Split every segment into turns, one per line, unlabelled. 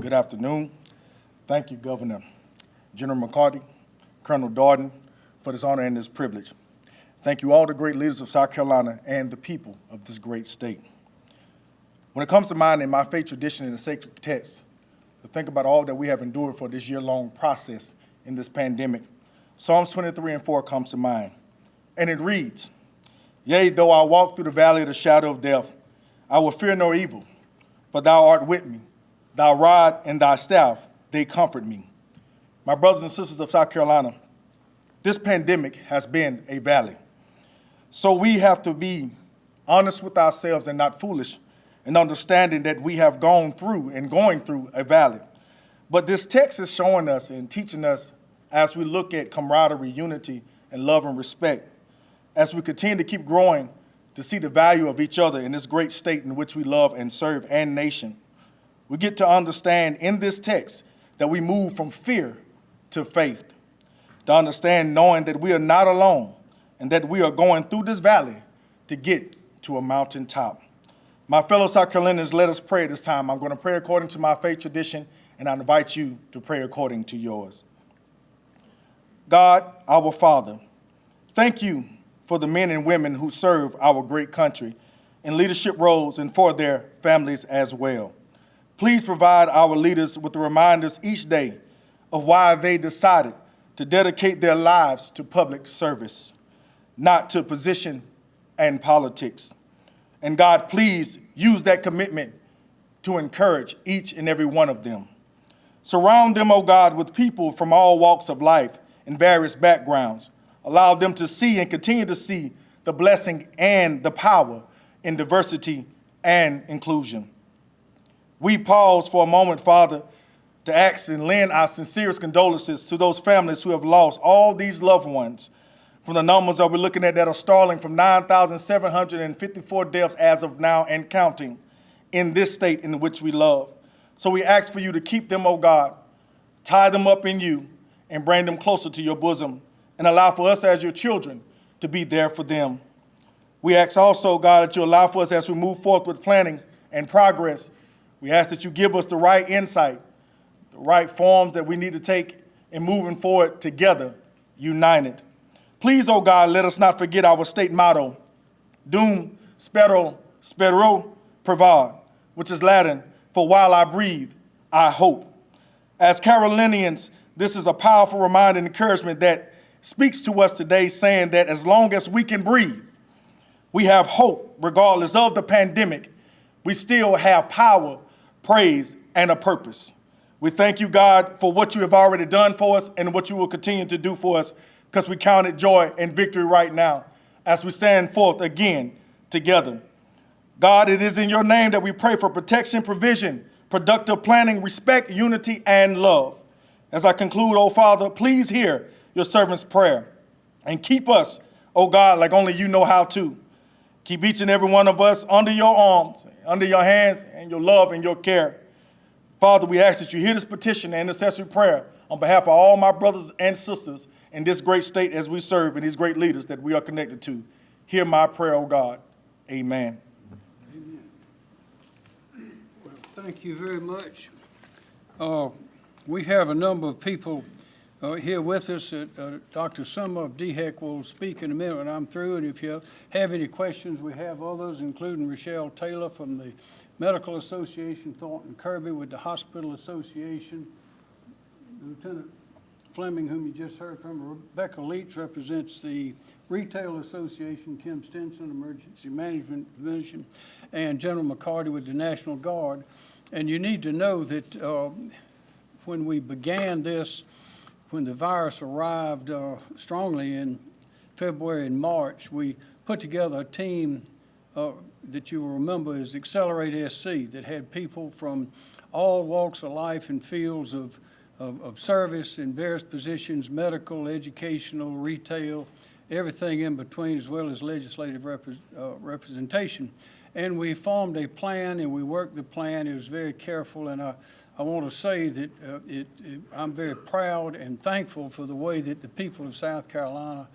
Good afternoon. Thank you, Governor General McCarty, Colonel Darden, for this honor and this privilege. Thank you all the great leaders of South Carolina and the people of this great state. When it comes to mine in my faith tradition in the sacred text, to think about all that we have endured for this year-long process in this pandemic, Psalms 23 and 4 comes to mind. And it reads, Yea, though I walk through the valley of the shadow of death, I will fear no evil, for thou art with me. Thy rod and thy staff, they comfort me. My brothers and sisters of South Carolina, this pandemic has been a valley. So we have to be honest with ourselves and not foolish in understanding that we have gone through and going through a valley. But this text is showing us and teaching us as we look at camaraderie, unity, and love and respect, as we continue to keep growing to see the value of each other in this great state in which we love and serve and nation. We get to understand in this text that we move from fear to faith, to understand knowing that we are not alone and that we are going through this valley to get to a mountaintop. My fellow South Carolinians, let us pray this time. I'm going to pray according to my faith tradition, and I invite you to pray according to yours. God, our Father, thank you for the men and women who serve our great country in leadership roles and for their families as well. Please provide our leaders with the reminders each day of why they decided to dedicate their lives to public service, not to position and politics. And God, please use that commitment to encourage each and every one of them. Surround them, O oh God, with people from all walks of life and various backgrounds. Allow them to see and continue to see the blessing and the power in diversity and inclusion. We pause for a moment, Father, to ask and lend our sincerest condolences to those families who have lost all these loved ones from the numbers that we're looking at that are startling from 9,754 deaths as of now and counting in this state in which we love. So we ask for you to keep them, O oh God, tie them up in you, and bring them closer to your bosom, and allow for us as your children to be there for them. We ask also, God, that you allow for us as we move forth with planning and progress. We ask that you give us the right insight, the right forms that we need to take in moving forward together, united. Please, oh God, let us not forget our state motto, Dum Spiro Spero Provad, which is Latin for while I breathe, I hope. As Carolinians, this is a powerful reminder and encouragement that speaks to us today, saying that as long as we can breathe, we have hope, regardless of the pandemic. We still have power, praise, and a purpose. We thank you, God, for what you have already done for us and what you will continue to do for us because we count it joy and victory right now as we stand forth again together. God, it is in your name that we pray for protection, provision, productive planning, respect, unity, and love. As I conclude, oh Father, please hear your servant's prayer and keep us, oh God, like only you know how to. Keep each and every one of us under your arms, under your hands, and your love and your care. Father, we ask that you hear this petition and intercessory prayer on behalf of all my brothers and sisters in this great state as we serve and these great leaders that we are connected to. Hear my prayer, O oh God. Amen.
Amen. Well, thank you very much. Uh, we have a number of people uh, here with us. Uh, Dr. Simmer of DHEC will speak in a minute when I'm through. And if you have any questions, we have others, including Rochelle Taylor from the Medical Association, Thornton Kirby with the Hospital Association, Lieutenant Fleming, whom you just heard from. Rebecca Leach represents the Retail Association, Kim Stenson, Emergency Management Division, and General McCarty with the National Guard. And you need to know that uh, when we began this, when the virus arrived uh, strongly in February and March, we put together a team uh, that you will remember is Accelerate SC that had people from all walks of life and fields of of, of service in various positions, medical, educational, retail, everything in between, as well as legislative uh, representation. And we formed a plan and we worked the plan. It was very careful. And I, I want to say that uh, it, it, I'm very proud and thankful for the way that the people of South Carolina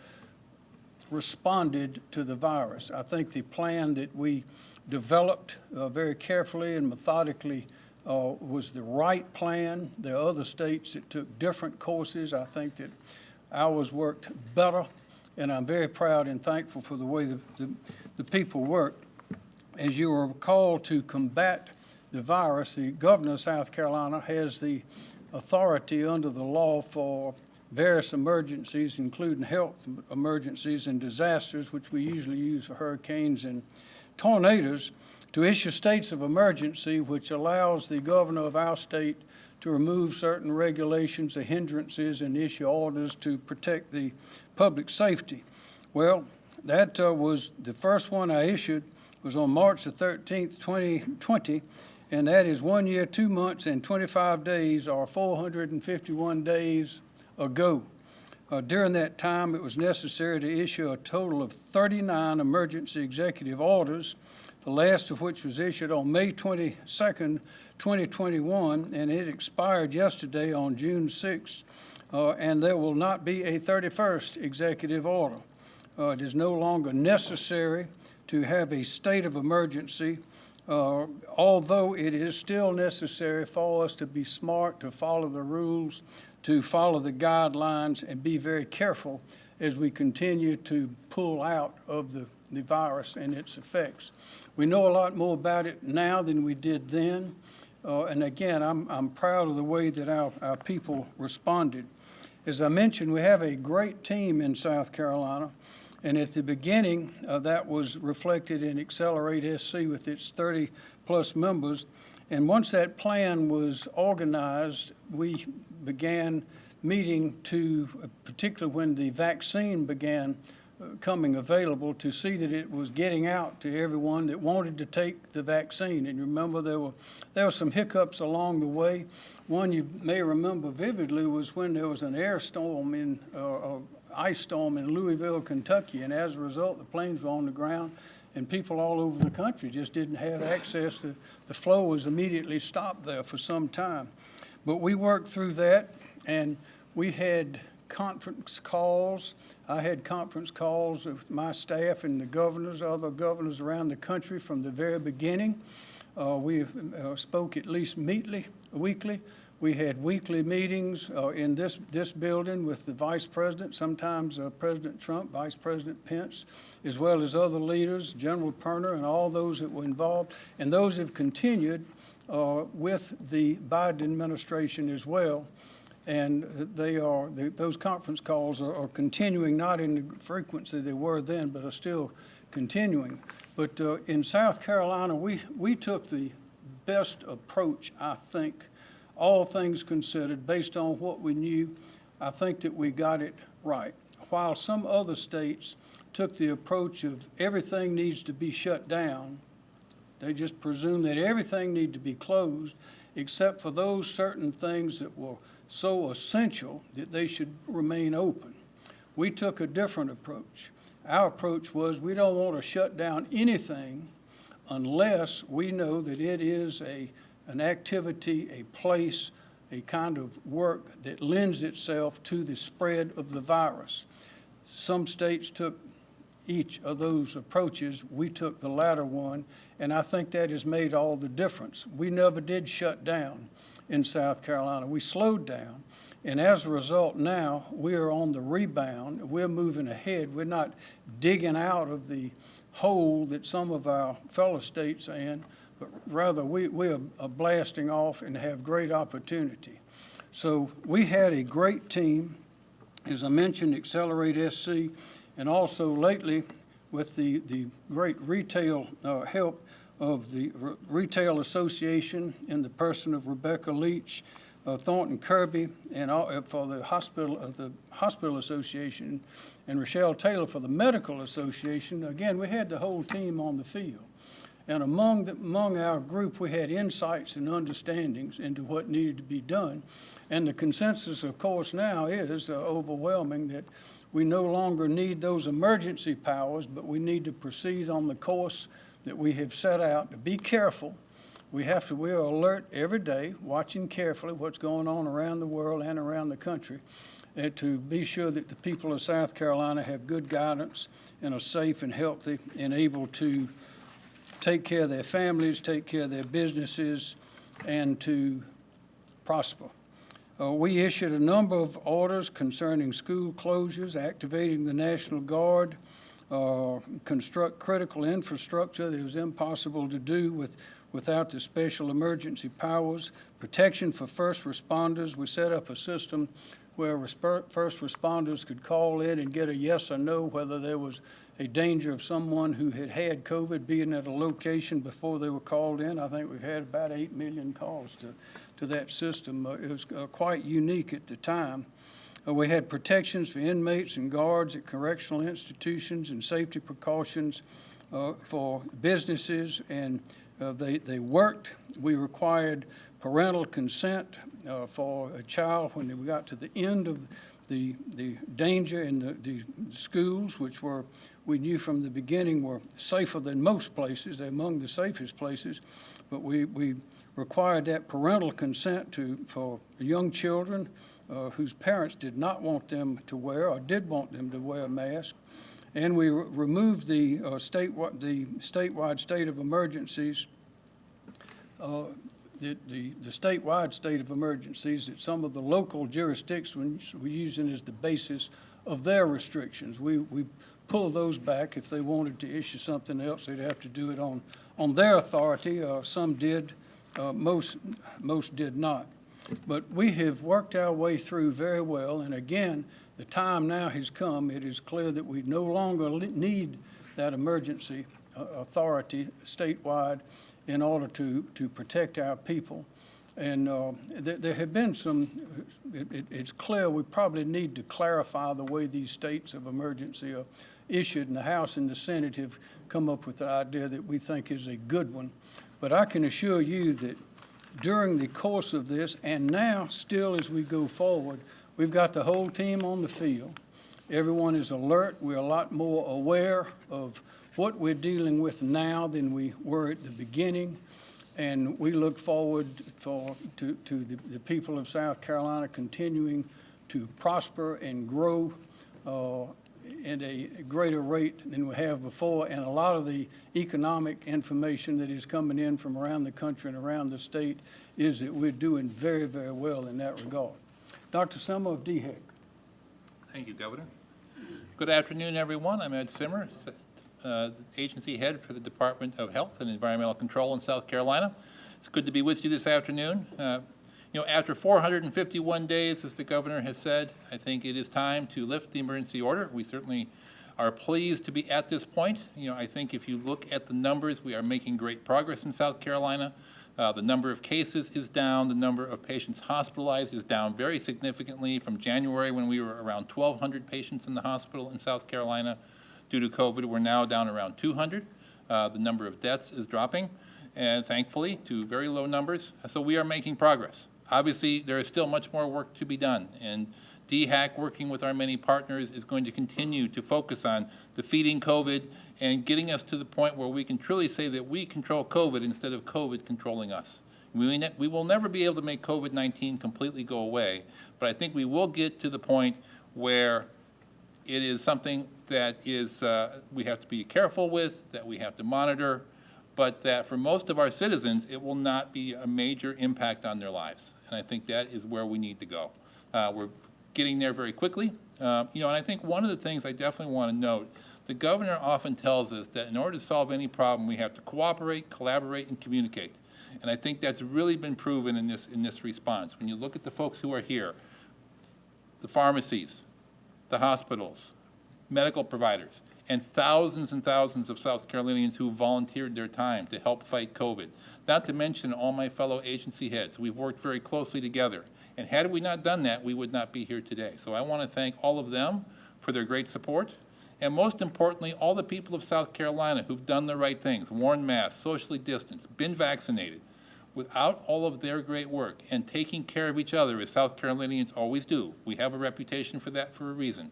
responded to the virus. I think the plan that we developed uh, very carefully and methodically uh, was the right plan. There are other states that took different courses. I think that ours worked better, and I'm very proud and thankful for the way the, the, the people worked. As you will recall, to combat the virus, the governor of South Carolina has the authority under the law for various emergencies, including health emergencies and disasters, which we usually use for hurricanes and tornadoes, to issue states of emergency, which allows the governor of our state to remove certain regulations or hindrances and issue orders to protect the public safety. Well, that uh, was, the first one I issued was on March the 13th, 2020, and that is one year, two months, and 25 days, or 451 days ago. Uh, During that time, it was necessary to issue a total of 39 emergency executive orders, the last of which was issued on May 22, 2021, and it expired yesterday on June 6, uh, and there will not be a 31st executive order. Uh, It is no longer necessary to have a state of emergency, uh, although it is still necessary for us to be smart, to follow the rules, to follow the guidelines, and be very careful as we continue to pull out of the, the virus and its effects. We know a lot more about it now than we did then. Uh, and again, I'm, I'm proud of the way that our, our people responded. As I mentioned, we have a great team in South Carolina. And at the beginning, uh, that was reflected in Accelerate SC with its 30-plus members. And once that plan was organized, we began meeting to, uh, particularly when the vaccine began uh, coming available, to see that it was getting out to everyone that wanted to take the vaccine. And remember there were, there were some hiccups along the way. One you may remember vividly was when there was an air storm in, uh, uh, ice storm in Louisville, Kentucky, and as a result, the planes were on the ground, and people all over the country just didn't have access to, the flow was immediately stopped there for some time. But we worked through that, and we had conference calls. I had conference calls with my staff and the governors, other governors around the country from the very beginning. Uh, we uh, spoke at least meetly, weekly. We had weekly meetings uh, in this, this building with the vice president, sometimes uh, President Trump, Vice President Pence, as well as other leaders, General Perna, and all those that were involved. And those have continued uh, with the Biden administration as well. And they are, those conference calls are are continuing, not in the frequency they were then, but are still continuing. But uh, in South Carolina, we, we took the best approach, I think, all things considered, based on what we knew. I think that we got it right. While some other states took the approach of everything needs to be shut down, they just presume that everything need to be closed, except for those certain things that were so essential that they should remain open. We took a different approach. Our approach was we don't want to shut down anything unless we know that it is a, an activity, a place, a kind of work that lends itself to the spread of the virus. Some states took each of those approaches. We took the latter one, and I think that has made all the difference. We never did shut down in South Carolina. We slowed down, and as a result, now we are on the rebound. We're moving ahead. We're not digging out of the hole that some of our fellow states are in, but rather we, we are blasting off and have great opportunity. So we had a great team as I mentioned, Accelerate SC, and also lately with the, the great retail uh, help of the Retail Association in the person of Rebecca Leach, uh, Thornton Kirby, and all, uh, for the hospital, uh, the Hospital Association, and Rochelle Taylor for the Medical Association. Again, we had the whole team on the field. And among, the, among our group, we had insights and understandings into what needed to be done. And the consensus, of course, now is uh, overwhelming that we no longer need those emergency powers, but we need to proceed on the course that we have set out to be careful. We have to, we are alert every day, watching carefully what's going on around the world and around the country, and to be sure that the people of South Carolina have good guidance and are safe and healthy and able to take care of their families, take care of their businesses, and to prosper. Uh, We issued a number of orders concerning school closures, activating the National Guard, uh, construct critical infrastructure that was impossible to do with, without the special emergency powers, protection for first responders. We set up a system where first responders could call in and get a yes or no whether there was a danger of someone who had had COVID being at a location before they were called in. I think we've had about 8 million calls to, to that system. Uh, It was uh, quite unique at the time. Uh, We had protections for inmates and guards at correctional institutions and safety precautions uh, for businesses, and uh, they, they worked. We required parental consent uh, for a child when we got to the end of the, the danger in the, the schools, which were, we knew from the beginning were safer than most places, among the safest places, but we, we required that parental consent to, for young children uh, whose parents did not want them to wear or did want them to wear a mask. And we re- removed the uh, state, the statewide state of emergencies, uh, the, the the statewide state of emergencies that some of the local jurisdictions were using as the basis of their restrictions. We, we pulled those back. If they wanted to issue something else, they'd have to do it on, on their authority. Uh, Some did, uh, most, most did not. But we have worked our way through very well, and again, the time now has come. It is clear that we no longer need that emergency uh, authority statewide in order to, to protect our people. And uh, there, there have been some, it, it- it's clear we probably need to clarify the way these states of emergency are issued, and the House and the Senate have come up with an idea that we think is a good one. But I can assure you that during the course of this, and now still as we go forward, we've got the whole team on the field. Everyone is alert. We're a lot more aware of what we're dealing with now than we were at the beginning. And we look forward for, to, to the, the people of South Carolina continuing to prosper and grow uh, at a greater rate than we have before. And a lot of the economic information that is coming in from around the country and around the state is that we're doing very, very well in that regard. Dr. Simmer of DHEC.
Thank you, Governor. Good afternoon, everyone. I'm Ed Simmer, uh, Agency Head for the Department of Health and Environmental Control in South Carolina. It's good to be with you this afternoon. Uh, You know, after 451 days, as the Governor has said, I think it is time to lift the emergency order. We certainly are pleased to be at this point. You know, I think if you look at the numbers, we are making great progress in South Carolina. Uh, The number of cases is down, the number of patients hospitalized is down very significantly from January, when we were around 1,200 patients in the hospital in South Carolina. Due to COVID, we're now down around 200. Uh, The number of deaths is dropping, and thankfully, to very low numbers. So we are making progress. Obviously, there is still much more work to be done, and DHEC, working with our many partners, is going to continue to focus on defeating COVID and getting us to the point where we can truly say that we control COVID instead of COVID controlling us. We, ne- we will never be able to make COVID-19 completely go away, but I think we will get to the point where it is something that is, uh, we have to be careful with, that we have to monitor, but that for most of our citizens, it will not be a major impact on their lives. And I think that is where we need to go. Uh, We're getting there very quickly. Uh, You know, and I think one of the things I definitely want to note, the governor often tells us that in order to solve any problem, we have to cooperate, collaborate, and communicate. And I think that's really been proven in this, in this response. When you look at the folks who are here, the pharmacies, the hospitals, medical providers, and thousands and thousands of South Carolinians who volunteered their time to help fight COVID. Not to mention all my fellow agency heads. We've worked very closely together. And had we not done that, we would not be here today. So I want to thank all of them for their great support. And most importantly, all the people of South Carolina who've done the right things, worn masks, socially distanced, been vaccinated. Without all of their great work and taking care of each other, as South Carolinians always do, we have a reputation for that for a reason.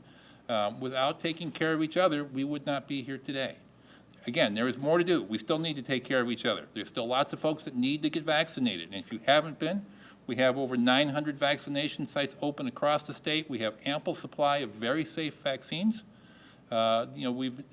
Um, Without taking care of each other, we would not be here today. Again, there is more to do. We still need to take care of each other. There's still lots of folks that need to get vaccinated. And if you haven't been, we have over 900 vaccination sites open across the state. We have ample supply of very safe vaccines. Uh, You know, we've,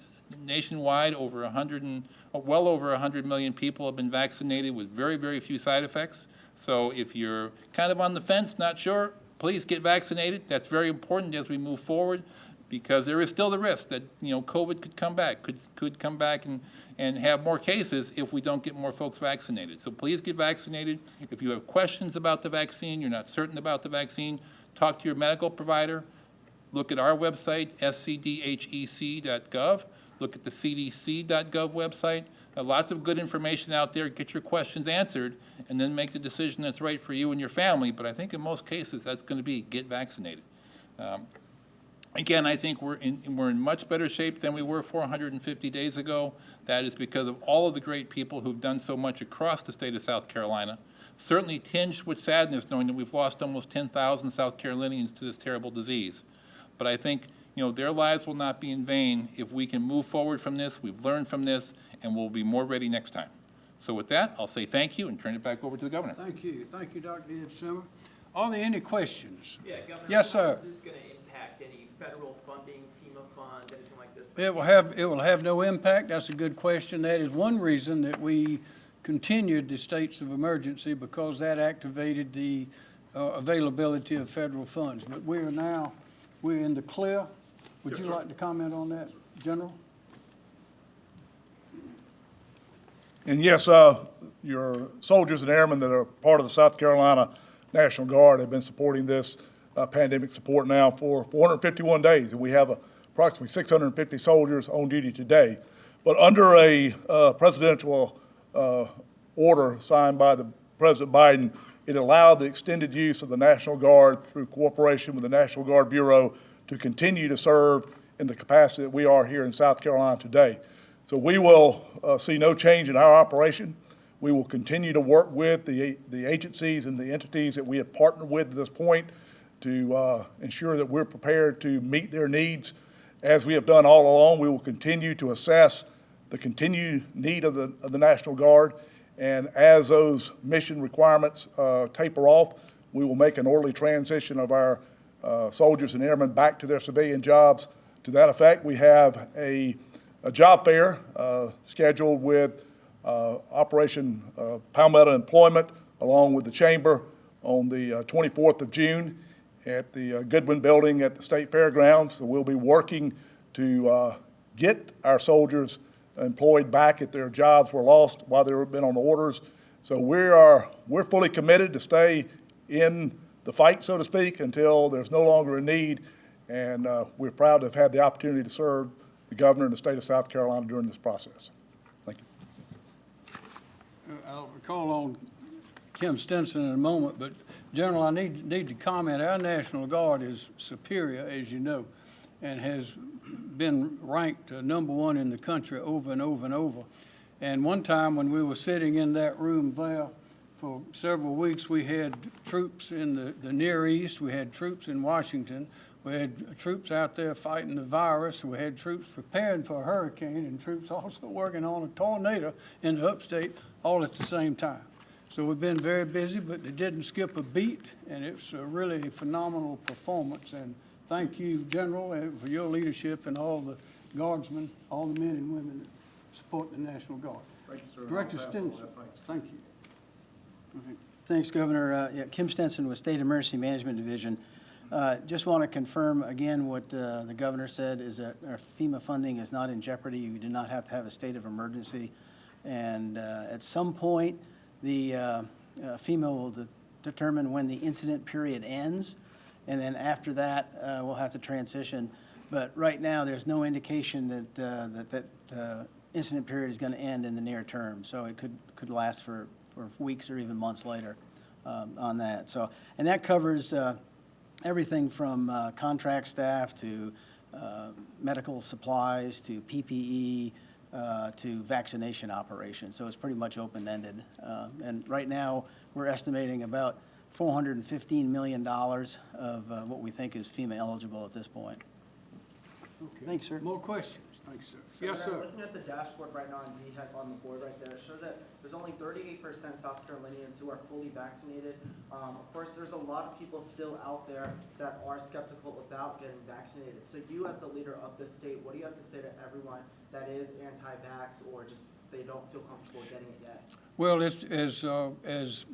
nationwide, over 100 and, well over 100 million people have been vaccinated with very, very few side effects. So if you're kind of on the fence, not sure, please get vaccinated. That's very important as we move forward because there is still the risk that, you know, COVID could come back, could, could come back and, and have more cases if we don't get more folks vaccinated. So please get vaccinated. If you have questions about the vaccine, you're not certain about the vaccine, talk to your medical provider. Look at our website, scdhec.gov. Look at the cdc.gov website. Uh, Lots of good information out there. Get your questions answered, and then make the decision that's right for you and your family. But I think in most cases, that's going to be get vaccinated. Um, Again, I think we're in, we're in much better shape than we were 450 days ago. That is because of all of the great people who've done so much across the state of South Carolina. Certainly tinged with sadness knowing that we've lost almost 10,000 South Carolinians to this terrible disease. But I think, you know, their lives will not be in vain if we can move forward from this, we've learned from this, and we'll be more ready next time. So with that, I'll say thank you and turn it back over to the governor.
Thank you. Thank you, Dr. Ed Simmer. Are there any questions?
Yeah, Governor.
Yes,
How
sir.
Federal funding, FEMA funds, anything like this?
It will have, it will have no impact. That's a good question. That is one reason that we continued the states of emergency because that activated the uh, availability of federal funds. But we are now, we're in the clear. Would you like to comment on that, General?
And yes, uh, your soldiers and airmen that are part of the South Carolina National Guard have been supporting this uh, pandemic support now for 451 days. And we have approximately 650 soldiers on duty today. But under a uh, presidential uh, order signed by the President Biden, it allowed the extended use of the National Guard through cooperation with the National Guard Bureau to continue to serve in the capacity that we are here in South Carolina today. So we will uh, see no change in our operation. We will continue to work with the, the agencies and the entities that we have partnered with at this point to uh, ensure that we're prepared to meet their needs. As we have done all along, we will continue to assess the continued need of the, of the National Guard. And as those mission requirements uh, taper off, we will make an orderly transition of our uh, soldiers and airmen back to their civilian jobs. To that effect, we have a, a job fair uh, scheduled with uh, Operation uh, Palmetto Employment along with the Chamber on the uh, 24th of June at the uh, Goodwin Building at the State Fairgrounds. So we'll be working to uh, get our soldiers employed back at their jobs were lost while they've been on orders. So we are, we're fully committed to stay in the fight, so to speak, until there's no longer a need. And uh, we're proud to have had the opportunity to serve the governor and the state of South Carolina during this process. Thank you.
Uh, I'll call on Kim Stenson in a moment, but General, I need, need to comment, our National Guard is superior, as you know, and has been ranked uh, number one in the country over and over and over. And one time when we were sitting in that room there for several weeks, we had troops in the, the Near East, we had troops in Washington, we had troops out there fighting the virus, we had troops preparing for a hurricane, and troops also working on a tornado in the upstate all at the same time. So we've been very busy, but they didn't skip a beat, and it's a really phenomenal performance. And thank you, General, uh, for your leadership and all the guardsmen, all the men and women that support the National Guard.
Thank you, sir.
Director
I'll pass Stenson,
thank you.
Thanks, Governor. Uh, yeah, Kim Stenson with State Emergency Management Division. Uh, Just want to confirm again what uh, the governor said, is that our FEMA funding is not in jeopardy. We do not have to have a state of emergency. And uh, at some point, the uh, uh, FEMA will de- determine when the incident period ends, and then after that, uh, we'll have to transition. But right now, there's no indication that, uh, that, that uh, incident period is going to end in the near term. So it could, could last for, for weeks or even months later um, on that. So, and that covers uh, everything from contract staff to medical supplies to PPE uh, to vaccination operations. So it's pretty much open-ended. Uh, And right now, we're estimating about $415 million of uh, what we think is FEMA eligible at this point.
Okay.
Thanks, sir.
More questions? Thanks, sir. Yes,
Governor,
sir.
Looking at the dashboard right now on DHEC on the board right there, it shows that there's only thirty-eight percent South Carolinians who are fully vaccinated. Um, of course, there's a lot of people still out there that are skeptical about getting vaccinated. So you, as a leader of the state, what do you have to say to everyone that is anti-vax or just they don't feel comfortable getting it yet?
Well, it's, as, uh, as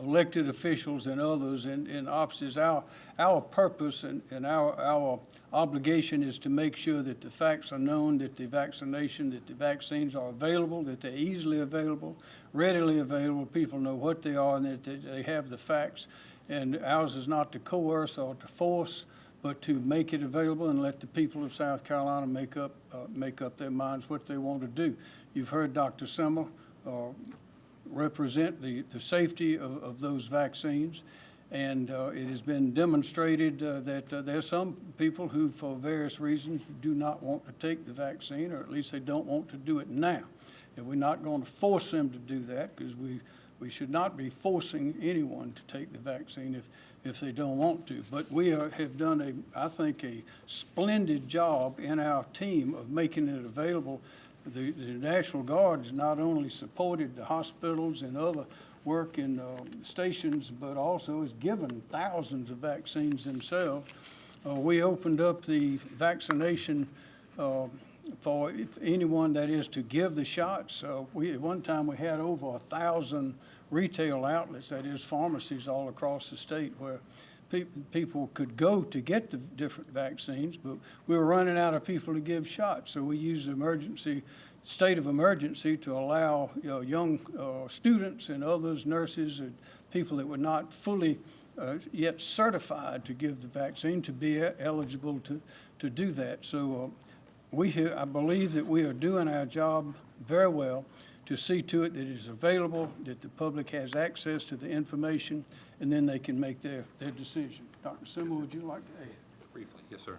elected officials and others in, in offices. Our, our purpose and, and our, our obligation is to make sure that the facts are known, that the vaccination, that the vaccines are available, that they're easily available, readily available, people know what they are, and that they- they have the facts. And ours is not to coerce or to force, but to make it available and let the people of South Carolina make up, uh, make up their minds what they want to do. You've heard Dr. Simmer, uh, represent the, the safety of, of those vaccines. And uh, it has been demonstrated uh, that uh, there are some people who, for various reasons, do not want to take the vaccine, or at least they don't want to do it now. And we're not going to force them to do that, because we, we should not be forcing anyone to take the vaccine if, if they don't want to. But we are, have done a, I think, a splendid job in our team of making it available the, the National Guard has not only supported the hospitals and other work in uh, stations, but also has given thousands of vaccines themselves. Uh, we opened up the vaccination uh, for anyone that is to give the shots. Uh, we, at one time, we had over a thousand retail outlets, that is pharmacies all across the state where pe- people could go to get the different vaccines, but we were running out of people to give shots. So we used emergency, state of emergency to allow, you know, young uh, students and others, nurses, and people that were not fully uh, yet certified to give the vaccine to be eligible to, to do that. So uh, we, here- I believe that we are doing our job very well to see to it that it is available, that the public has access to the information, and then they can make their, their decision. Dr. Simmer, would you like to add?
Briefly, yes, sir.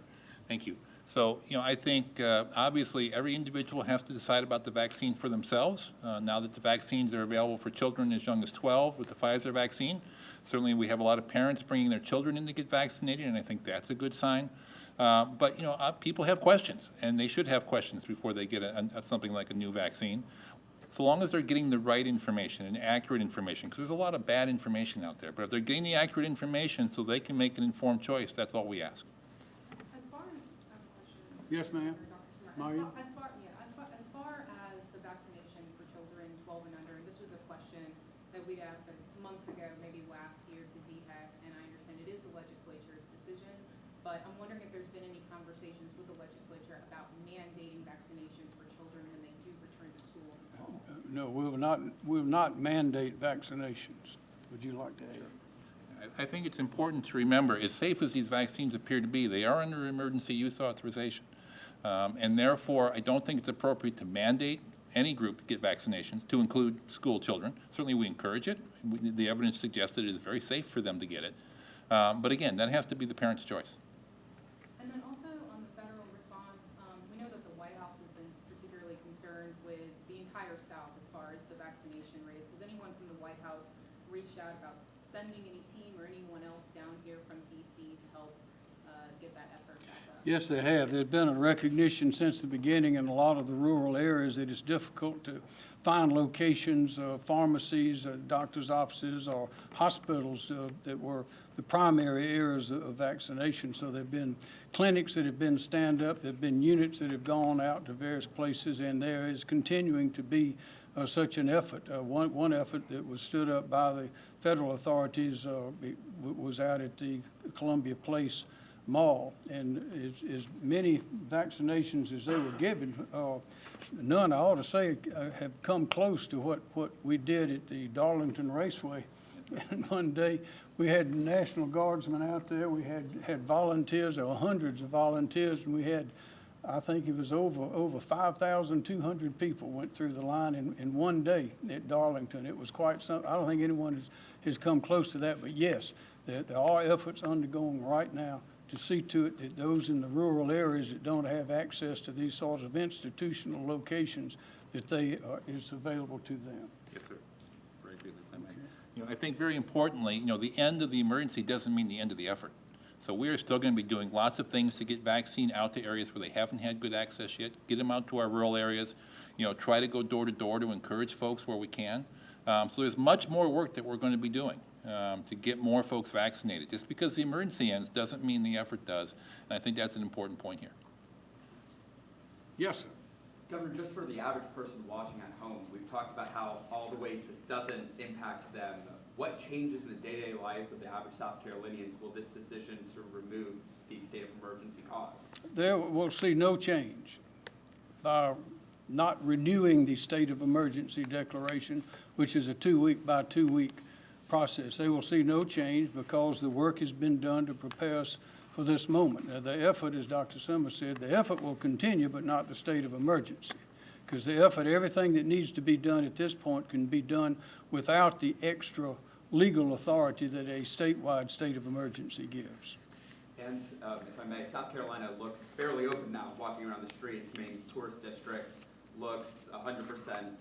Thank you. So, you know, I think, uh, obviously, every individual has to decide about the vaccine for themselves. Uh, Now that the vaccines are available for children as young as 12 with the Pfizer vaccine, certainly we have a lot of parents bringing their children in to get vaccinated, and I think that's a good sign. Uh, But, you know, uh, people have questions, and they should have questions before they get a- a- something like a new vaccine. So long as they're getting the right information and accurate information, because there's a lot of bad information out there, but if they're getting the accurate information so they can make an informed choice, that's all we ask.
As far as, uh, I have a question.
Yes, ma'am.
for As
Marion?
far- As far, yeah, as far, as far as the vaccination for children twelve and under, and this was a question that we'd asked months ago, maybe last year to DHEC, and I understand it is the legislature's decision, but I'm wondering if there's been any conversations with the legislature about mandating vaccinations for children when they do return to school in the fall.
No, we will not, we will not mandate vaccinations. Would you like to add?
I- I think it's important to remember, as safe as these vaccines appear to be, they are under emergency use authorization. Um, And therefore, I don't think it's appropriate to mandate any group to get vaccinations, to include school children. Certainly, we encourage it. We- The evidence suggests that it is very safe for them to get it. Um, But again, that has to be the parent's choice.
And then also on the federal response, um, we know that the White House has been particularly concerned with the entire South as far as the vaccination rates. Has anyone from the White House reached out about sending any team or anyone else down here from DC to help, uh, get that effort back up?
Yes, they have. There's been a recognition since the beginning in a lot of the rural areas that it's difficult to find locations, uh, pharmacies, uh, doctor's offices, or hospitals uh, that were the primary areas of vaccination. So there've been clinics that have been stand-up, there've been units that have gone out to various places, and there is continuing to be uh, such an effort. Uh, One, one effort that was stood up by the federal authorities uh, was out at the Columbia Place Mall, and as, as many vaccinations as they were given, uh, none, I ought to say, uh, have come close to what, what we did at the Darlington Raceway. And one day, we had National Guardsmen out there, we had, had volunteers, there were hundreds of volunteers, and we had, I think it was over, over five thousand two hundred people went through the line in, in one day at Darlington. It was quite something. I don't think anyone has, has come close to that, but yes, there, there are efforts undergoing right now to see to it that those in the rural areas that don't have access to these sorts of institutional locations, that they, are is available to them.
Yes, sir. Very I may. You know, I think very importantly, you know, the end of the emergency doesn't mean the end of the effort. So we are still going to be doing lots of things to get vaccine out to areas where they haven't had good access yet, get them out to our rural areas, you know, try to go door to door to encourage folks where we can. Um, so there's much more work that we're going to be doing um, to get more folks vaccinated. Just because the emergency ends doesn't mean the effort does. And I think that's an important point here.
Yes, sir.
Governor, just for the average person watching at home, we've talked about how all the ways this doesn't impact them. What changes in the day-to-day lives of the average South Carolinians will this decision to remove the state of emergency cause?
There, we'll see no change by not renewing the state of emergency declaration, which is a two-week by two-week process. They will see no change because the work has been done to prepare us for this moment. Now, the effort, as Dr. Summers said, the effort will continue, but not the state of emergency. Because the effort, everything that needs to be done at this point can be done without the extra legal authority that a statewide state of emergency gives.
And um, if I may, South Carolina looks fairly open now, walking around the streets, main tourist districts, looks 100%,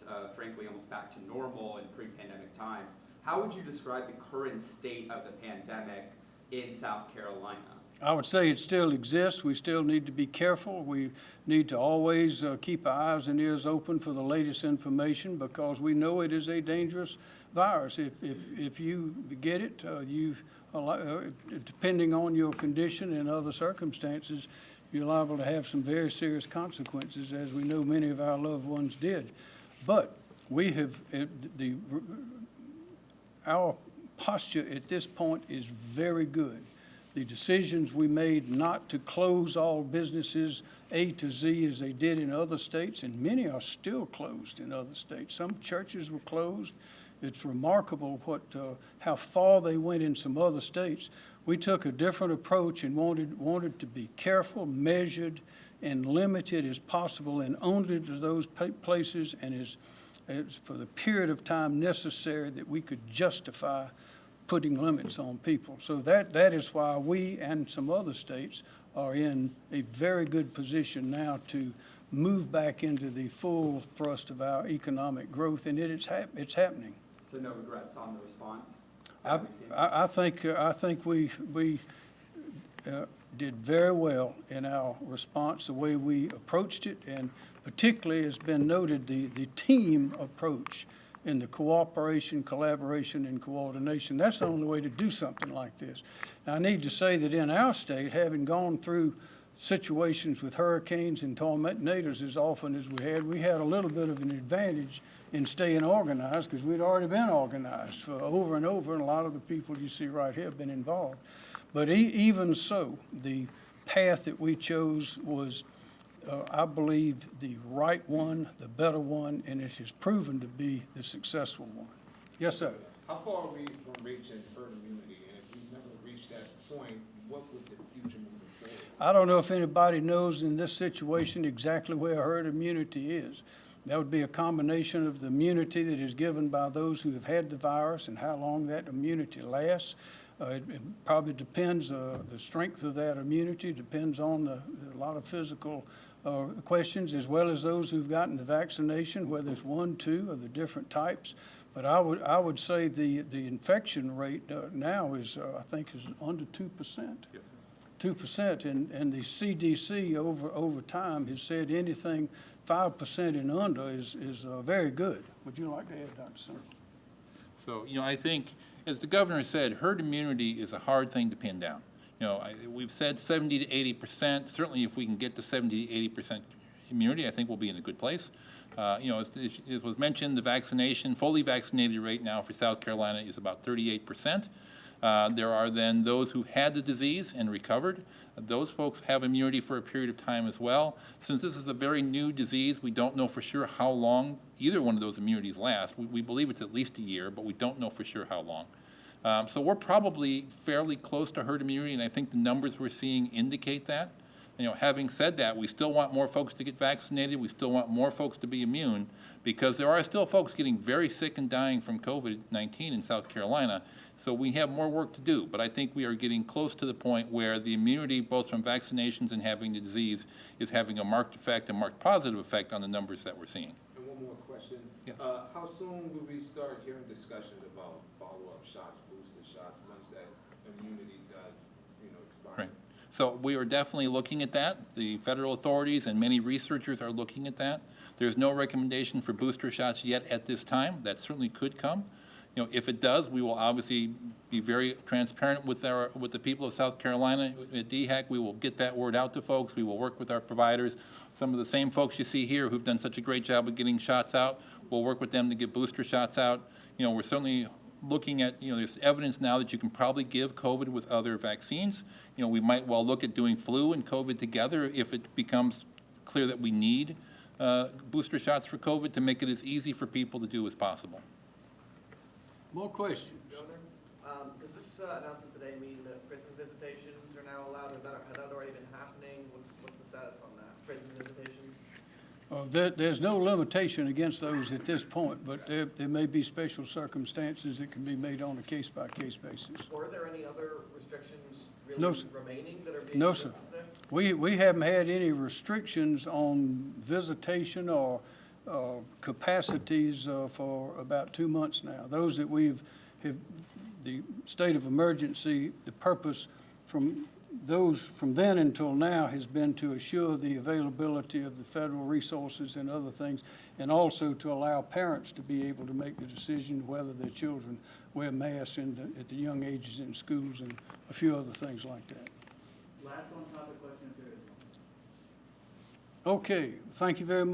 uh, frankly, almost back to normal in pre-pandemic times. How would you describe the current state of the pandemic in South Carolina?
I would say it still exists. We still need to be careful. We need to always uh, keep our eyes and ears open for the latest information because we know it is a dangerous virus. If, if, if you get it, uh, you, uh, depending on your condition and other circumstances, you're liable to have some very serious consequences, as we know many of our loved ones did. But we have, uh, the, our posture at this point is very good. The decisions we made not to close all businesses A to Z as they did in other states, and many are still closed in other states. Some churches were closed. It's remarkable what, uh, how far they went in some other states. We took a different approach and wanted, wanted to be careful, measured, and limited as possible, and only to those places and as, as for the period of time necessary that we could justify putting limits on people. So that, that is why we and some other states are in a very good position now to move back into the full thrust of our economic growth, and it is hap, it's happening.
So no regrets on the response?
I,
as we've seen?
I I think, uh, I think we, we uh, did very well in our response, the way we approached it, and particularly, has been noted, the, the team approach in the cooperation, collaboration, and coordination. That's the only way to do something like this. Now, I need to say that in our state, having gone through situations with hurricanes and tornadoes as often as we had, we had a little bit of an advantage in staying organized because we'd already been organized for over and over, and a lot of the people you see right here have been involved. But e- even so, the path that we chose was, uh, I believe, the right one, the better one, and it has proven to be the successful one. Yes, sir.
How far are we from reaching herd immunity? And if we've never reached that point, what would the future moving forward?
I don't know if anybody knows in this situation exactly where herd immunity is. That would be a combination of the immunity that is given by those who have had the virus and how long that immunity lasts. Uh, it, it probably depends, uh, the strength of that immunity depends on the, a lot of physical, uh, questions as well as those who've gotten the vaccination, whether it's one, two, or the different types. But I would, I would say the, the infection rate, uh, now is, uh, I think is under two percent two percent, and, and the CDC over, over time has said anything five percent and under is, is uh, very good. Would you like to add, Dr. Simmer?
So, you know, I think, as the governor said, herd immunity is a hard thing to pin down. You know, I, we've said seventy to eighty percent. Certainly, if we can get to seventy to eighty percent immunity, I think we'll be in a good place. Uh, you know, as as was mentioned, the vaccination, fully vaccinated rate now for South Carolina is about thirty-eight percent. Uh, There are then those who had the disease and recovered. Those folks have immunity for a period of time as well. Since this is a very new disease, we don't know for sure how long either one of those immunities last. We, we believe it's at least a year, but we don't know for sure how long. Um, so we're probably fairly close to herd immunity, and I think the numbers we're seeing indicate that. You know, having said that, we still want more folks to get vaccinated. We still want more folks to be immune because there are still folks getting very sick and dying from COVID-19 in South Carolina. So we have more work to do, but I think we are getting close to the point where the immunity, both from vaccinations and having the disease, is having a marked effect, a marked positive effect on the numbers that we're seeing.
And one more question.
Yes.
Uh, how soon will we start hearing discussions about follow-up shots, booster shots, once that immunity does, you know, expire?
Right. So we are definitely looking at that. The federal authorities and many researchers are looking at that. There's no recommendation for booster shots yet at this time. That certainly could come. You know, if it does, we will obviously be very transparent with our, with the people of South Carolina. At DHEC, we will get that word out to folks. We will work with our providers. some of the same folks you see here who've done such a great job of getting shots out. We'll work with them to get booster shots out. You know, we're certainly looking at, you know, there's evidence now that you can probably give COVID with other vaccines. You know, we might well look at doing flu and COVID together if it becomes clear that we need uh, booster shots for COVID to make it as easy for people to do as possible.
More questions?
Governor, um, does this uh, announcement today mean that prison visitations are now allowed? Has that, has that already been happening? What's, what's the status on that? Prison visitations?
Uh, There, there's no limitation against those at this point, but there, there may be special circumstances that can be made on a case-by-case basis.
Or are there any other restrictions really
sir.
remaining that are being?
No, sir.
there?
We, we haven't had any restrictions on visitation or uh, capacities uh, for about two months now. Those that we've, have, the state of emergency, the purpose from those, from then until now has been to assure the availability of the federal resources and other things, and also to allow parents to be able to make the decision whether their children wear masks in the, at the young ages in schools and a few other things like that.
Last on topic question if there is one.
Okay, thank you very much.